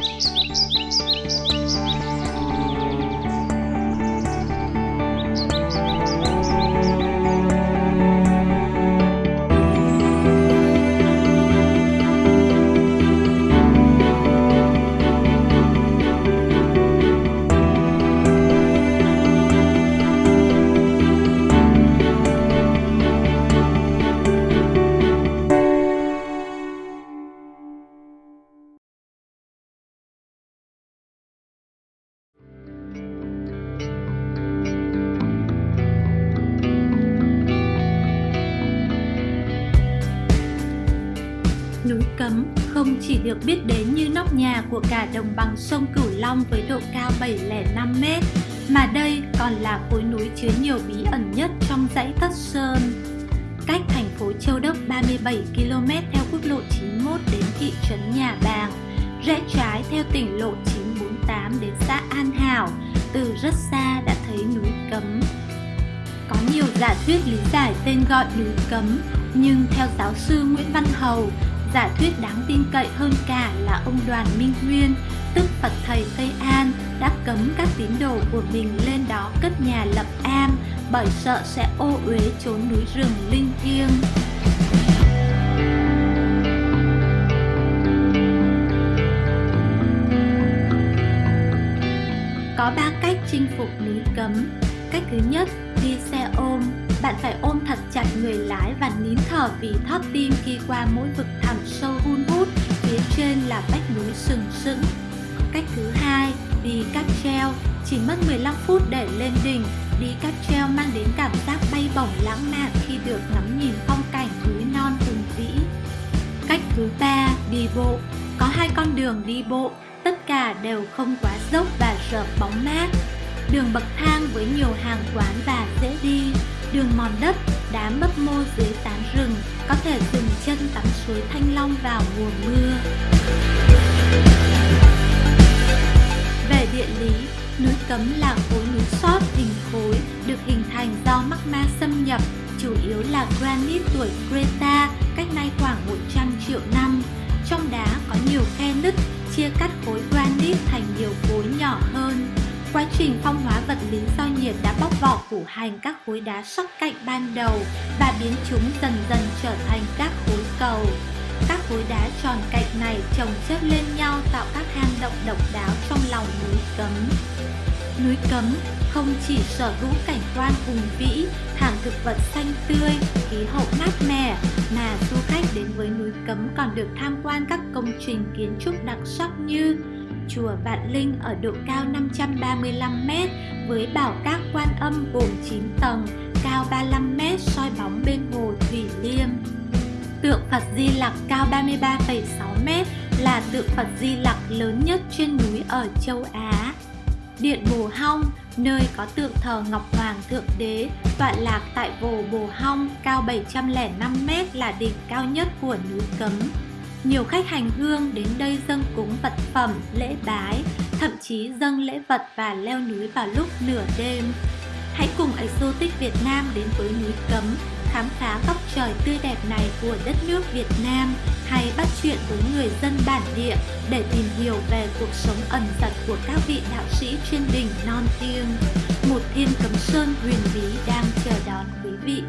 Música Cấm không chỉ được biết đến như nóc nhà của cả đồng bằng sông Cửu Long với độ cao 705m, mà đây còn là khối núi chứa nhiều bí ẩn nhất trong dãy Thất Sơn. Cách thành phố Châu Đốc 37 km theo quốc lộ 91 đến thị trấn Nhà Bàng, rẽ trái theo tỉnh lộ 948 đến xã An Hảo, từ rất xa đã thấy núi Cấm. Có nhiều giả thuyết lý giải tên gọi núi Cấm, nhưng theo giáo sư Nguyễn Văn Hầu, giả thuyết đáng tin cậy hơn cả là ông Đoàn Minh Nguyên, tức Phật Thầy Tây An, đã cấm các tín đồ của mình lên đó cất nhà lập am bởi sợ sẽ ô uế trốn núi rừng linh thiêng. Có ba cách chinh phục núi cấm. Cách thứ nhất, đi xe ôm. Bạn phải ôm thật chặt người lái và nín thở vì thót tim khi qua mỗi vực thẳm sâu hun hút, phía trên là vách núi sừng sững. Cách thứ hai, đi cáp treo. Chỉ mất 15 phút để lên đỉnh, đi cáp treo mang đến cảm giác bay bổng lãng mạn khi được ngắm nhìn phong cảnh núi non hùng vĩ. Cách thứ ba, đi bộ. Có hai con đường đi bộ, tất cả đều không quá dốc và rợp bóng mát. Đường bậc thang với nhiều hàng quán và dễ đi, đường mòn đất, đá mấp mô dưới tán rừng, có thể dừng chân tắm suối Thanh Long vào mùa mưa. Về địa lý, núi Cấm là khối núi sót hình khối được hình thành do magma xâm nhập, chủ yếu là granite tuổi Creta cách nay khoảng 100 triệu năm. Trong đá có nhiều khe nứt, chia cắt khối granite thành nhiều khối nhỏ hơn. Quá trình phong hóa vật lý do nhiệt đã bóc vỏ củ hành các khối đá sắc cạnh ban đầu và biến chúng dần dần trở thành các khối cầu. Các khối đá tròn cạnh này chồng chất lên nhau tạo các hang động độc đáo trong lòng núi Cấm. Núi Cấm không chỉ sở hữu cảnh quan hùng vĩ, thực vật xanh tươi, khí hậu mát mẻ, mà du khách đến với núi Cấm còn được tham quan các công trình kiến trúc đặc sắc như chùa Vạn Linh ở độ cao 535m với bảo các quan âm gồm 9 tầng, cao 35m soi bóng bên hồ Thủy Liêm. Tượng Phật Di Lặc cao 33,6m là tượng Phật Di Lặc lớn nhất trên núi ở châu Á. Điện Bồ Hong, nơi có tượng thờ Ngọc Hoàng Thượng Đế, tọa lạc tại Vồ Bồ Hong cao 705m là đỉnh cao nhất của núi Cấm. Nhiều khách hành hương đến đây dâng cúng vật phẩm, lễ bái, thậm chí dâng lễ vật và leo núi vào lúc nửa đêm. Hãy cùng Exotic Việt Nam đến với núi Cấm, khám phá góc trời tươi đẹp này của đất nước Việt Nam hay bắt chuyện với người dân bản địa để tìm hiểu về cuộc sống ẩn giật của các vị đạo sĩ trên đỉnh non thiêng. Một thiên cấm sơn huyền bí đang chờ đón quý vị.